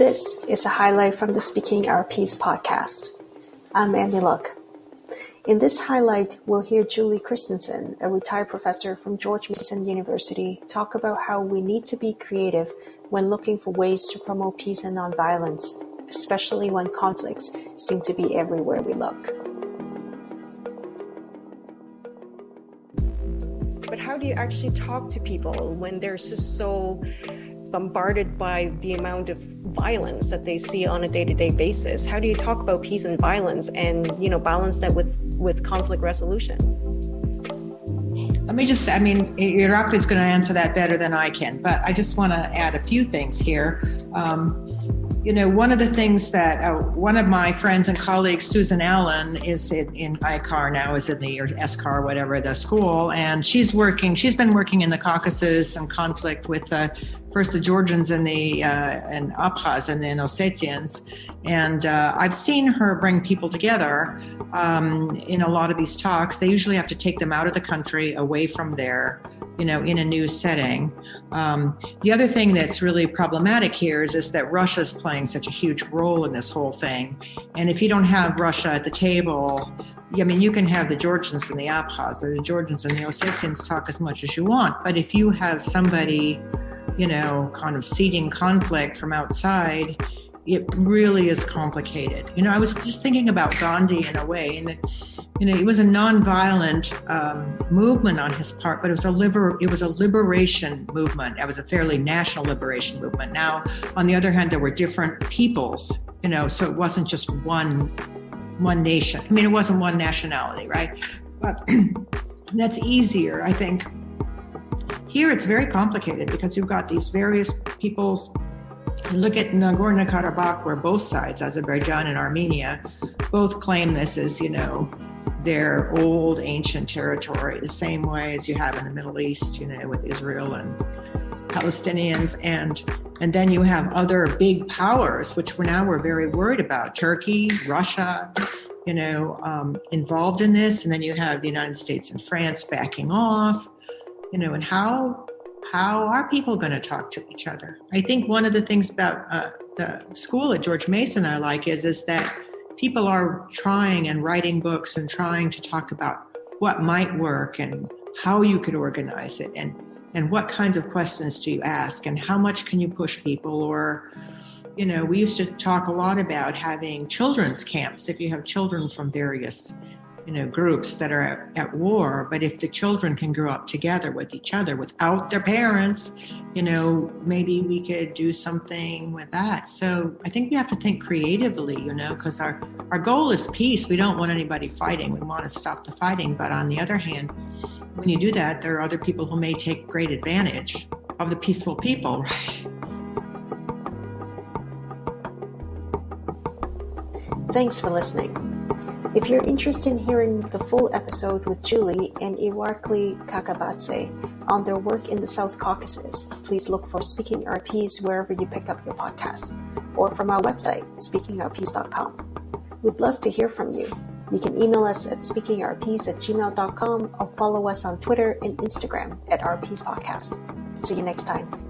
This is a highlight from the Speaking Our Piece podcast. I'm Andy Luck. In this highlight, we'll hear Julie Christensen, a retired professor from George Mason University, talk about how we need to be creative when looking for ways to promote peace and nonviolence, especially when conflicts seem to be everywhere we look. But how do you actually talk to people when they're just so bombarded by the amount of violence that they see on a day-to-day basis. How do you talk about peace and violence and you know balance that with with conflict resolution? Let me just i mean Irakli is going to answer that better than i can but i just want to add a few things here. Um, you know, one of the things that uh, one of my friends and colleagues, Susan Allen, is in, in ICAR now, is in the or SCAR, whatever the school, and she's working. She's been working in the Caucasus and conflict with uh, first the Georgians and the uh, and Abkhaz and then Ossetians, and uh, I've seen her bring people together um, in a lot of these talks. They usually have to take them out of the country, away from there you know, in a new setting. Um, the other thing that's really problematic here is, is that Russia is playing such a huge role in this whole thing. And if you don't have Russia at the table, I mean, you can have the Georgians and the Abkhaz or the Georgians and the Ossetians talk as much as you want. But if you have somebody, you know, kind of seeding conflict from outside, it really is complicated. You know, I was just thinking about Gandhi in a way, and that, you know, it was a nonviolent um, movement on his part, but it was a liber- it was a liberation movement. It was a fairly national liberation movement. Now, on the other hand, there were different peoples. You know, so it wasn't just one one nation. I mean, it wasn't one nationality, right? But that's easier, I think. Here, it's very complicated because you've got these various peoples Look at Nagorno Karabakh, where both sides, Azerbaijan and Armenia, both claim this as, you know, their old ancient territory, the same way as you have in the Middle East, you know, with Israel and Palestinians, and and then you have other big powers, which we're now we're very worried about: Turkey, Russia, you know, um, involved in this, and then you have the United States and France backing off, you know, and how how are people going to talk to each other? I think one of the things about uh, the school at George Mason I like is is that people are trying and writing books and trying to talk about what might work and how you could organize it and and what kinds of questions do you ask and how much can you push people or you know we used to talk a lot about having children's camps if you have children from various you know groups that are at war but if the children can grow up together with each other without their parents you know maybe we could do something with that. So i think we have to think creatively you know because our our goal is peace. We don't want anybody fighting. We want to stop the fighting. But on the other hand when you do that there are other people who may take great advantage of the peaceful people right? Thanks for listening if you're interested in hearing the full episode with Julie and Irakli Kakabadze on their work in the South Caucasus, please look for Speaking Piece wherever you pick up your podcast or from our website, speakingourpiece.com. We'd love to hear from you. You can email us at speakingourpiece at gmail.com or follow us on Twitter and Instagram at Piece Podcast. See you next time.